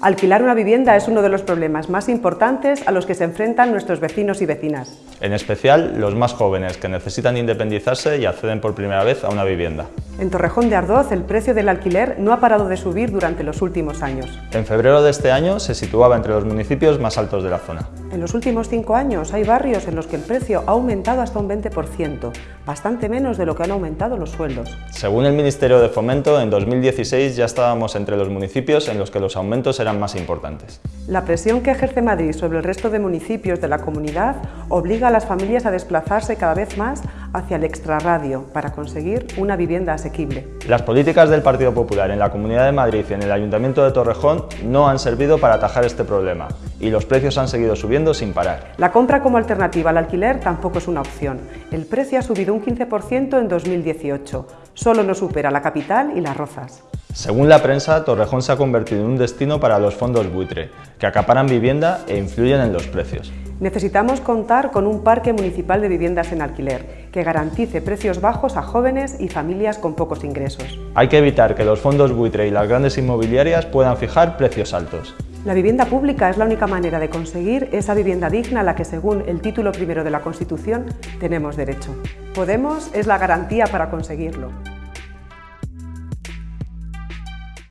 Alquilar una vivienda es uno de los problemas más importantes a los que se enfrentan nuestros vecinos y vecinas. En especial los más jóvenes que necesitan independizarse y acceden por primera vez a una vivienda. En Torrejón de Ardoz el precio del alquiler no ha parado de subir durante los últimos años. En febrero de este año se situaba entre los municipios más altos de la zona. En los últimos cinco años hay barrios en los que el precio ha aumentado hasta un 20%, bastante menos de lo que han aumentado los sueldos. Según el Ministerio de Fomento, en 2016 ya estábamos entre los municipios en los que los aumentos eran más importantes. La presión que ejerce Madrid sobre el resto de municipios de la comunidad obliga a las familias a desplazarse cada vez más hacia el extrarradio para conseguir una vivienda asequible. Las políticas del Partido Popular en la Comunidad de Madrid y en el Ayuntamiento de Torrejón no han servido para atajar este problema y los precios han seguido subiendo sin parar. La compra como alternativa al alquiler tampoco es una opción. El precio ha subido un 15% en 2018. Solo no supera la capital y las rozas. Según la prensa, Torrejón se ha convertido en un destino para los fondos buitre, que acaparan vivienda e influyen en los precios. Necesitamos contar con un parque municipal de viviendas en alquiler, que garantice precios bajos a jóvenes y familias con pocos ingresos. Hay que evitar que los fondos buitre y las grandes inmobiliarias puedan fijar precios altos. La vivienda pública es la única manera de conseguir esa vivienda digna a la que, según el título primero de la Constitución, tenemos derecho. Podemos es la garantía para conseguirlo.